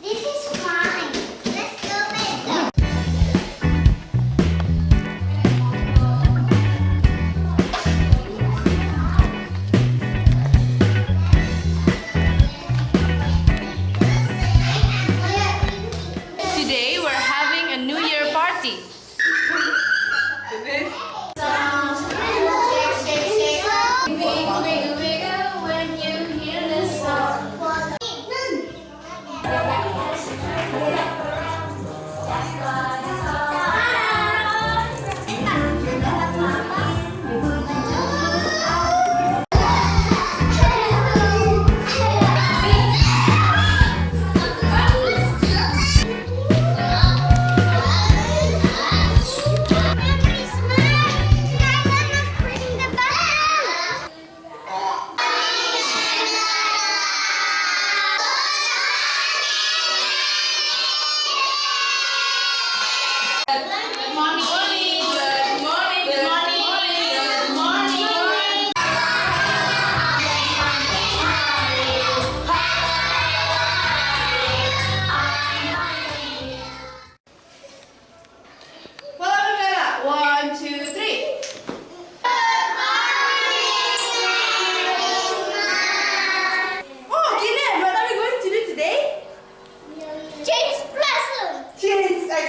This is fun.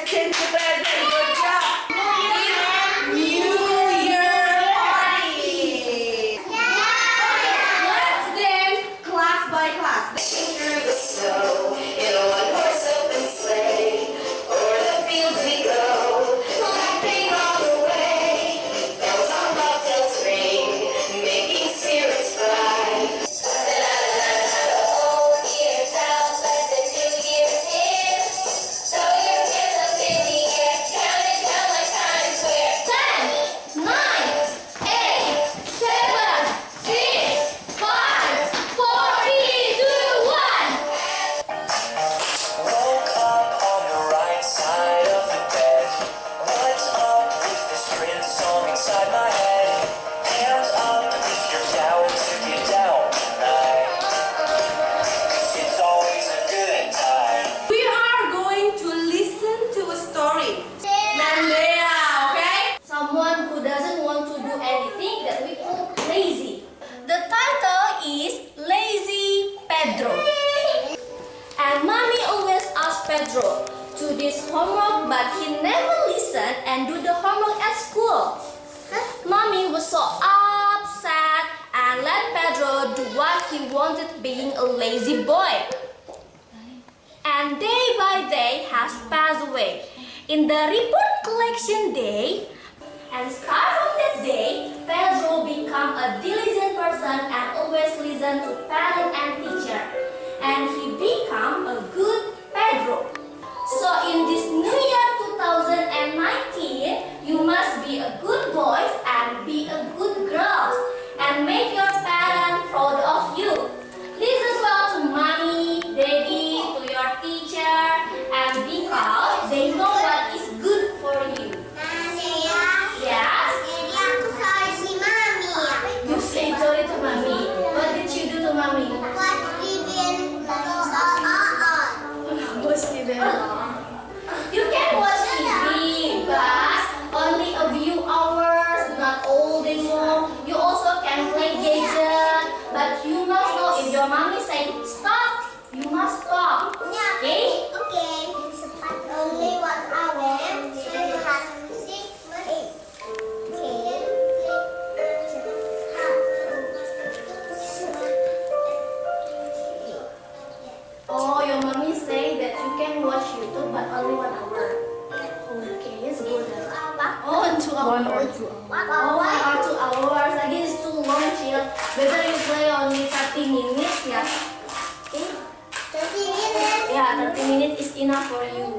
kids to bed. Pedro to this homework but he never listened and do the homework at school. Huh? Mommy was so upset and let Pedro do what he wanted being a lazy boy. And day by day has passed away. In the report collection day, and start from that day, Pedro become a diligent person and always listen to So in this new year 2019, you must be a good one or two hours. One or two hours. Again, it's too long, chill. Better you play only 30 minutes, yeah. 30 minutes? Yeah, 30 minutes is enough for you.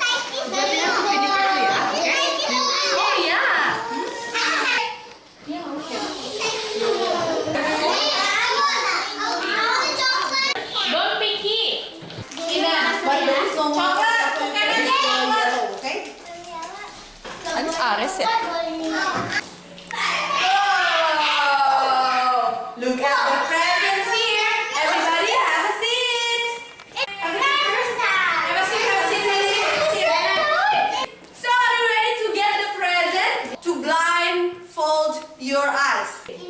Ah, Look at the presents here. Everybody a. Have a seat, have a seat, have a seat. Have a seat. So are you ready to get the? To blindfold your eyes.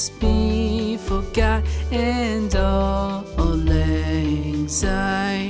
Acquaintance be forgot and all anxiety?